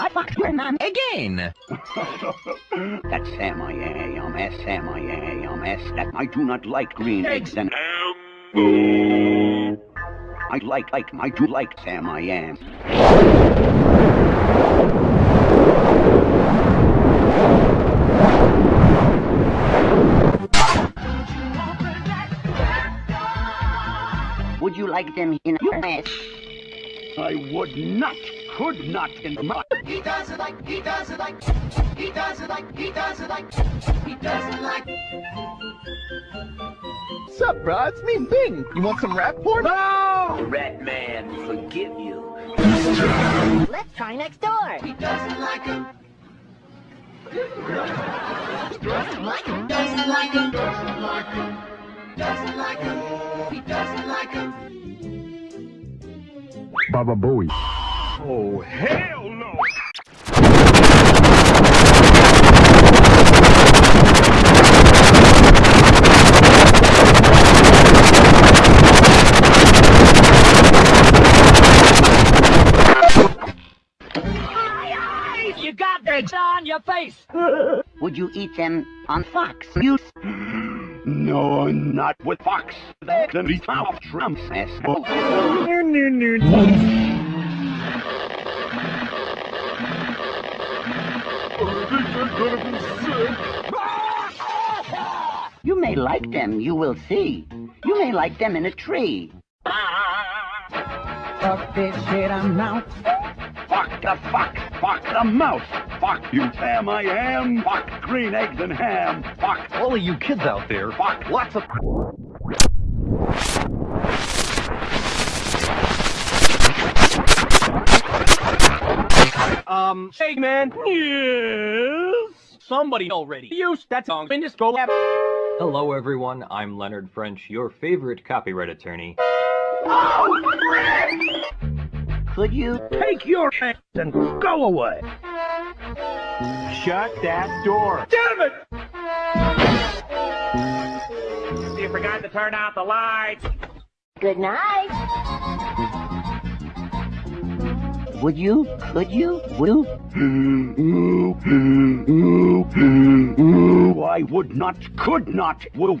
I fucked your mom again. That's Sam I am, S Sam I am, S that I do not like green eggs and I like like I do like Sam I am. Would you like them in your mess? I would not, could not in my He doesn't like, he doesn't like, he doesn't like, he doesn't like, he doesn't like. Sup, bro? It's me, Bing. You want some rap porn? No! Rat man, forgive you. Let's try next door. He doesn't like him. Doesn't like him. Doesn't like him. Doesn't like him. Doesn't like him. Baba Booey. Oh, hell no! You got eggs on your face. Would you eat them on Fox News? No, not with Fox. Then we found Trump's ass. Oh, you may like them, you will see. You may like them in a tree. Fuck this shit, I'm out. Fuck the fuck! Fuck the mouse! Fuck you, Sam I am! Fuck green eggs and ham! Fuck! All of you kids out there, Fuck! lots of... Um, hey man. Yes! Somebody already used that song in this go lab. Hello everyone, I'm Leonard French, your favorite copyright attorney. Oh, Could you? Take your hands and go away! Shut that door! Damn it! You forgot to turn out the lights. Good night. Would you? Could you? Will? I would not, could not, will.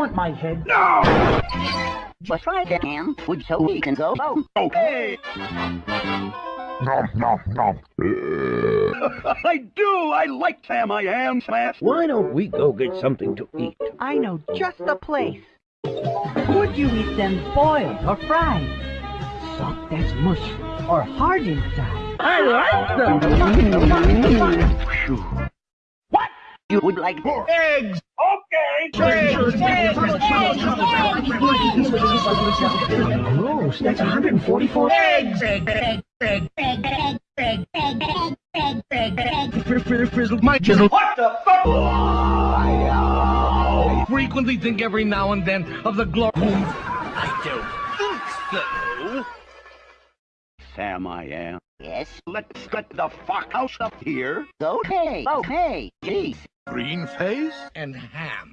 want my head? Just try it, Ham. Would so we can go? Oh, Okay. I do! I like Sam I am, Smash! Why don't we go get something to eat? I know just the place. Would you eat them boiled or fried? Soft as mush or hard inside? I like them. What? You would like more? Eggs! Okay! Gross, that's 144 eggs. Frizzled my chisel. What the fuck? I frequently think every now and then of the glory. I don't think so. Sam I am. Yes. Let's get the fuck out of here. Okay. Oh. Okay. Jeez. Green face and ham.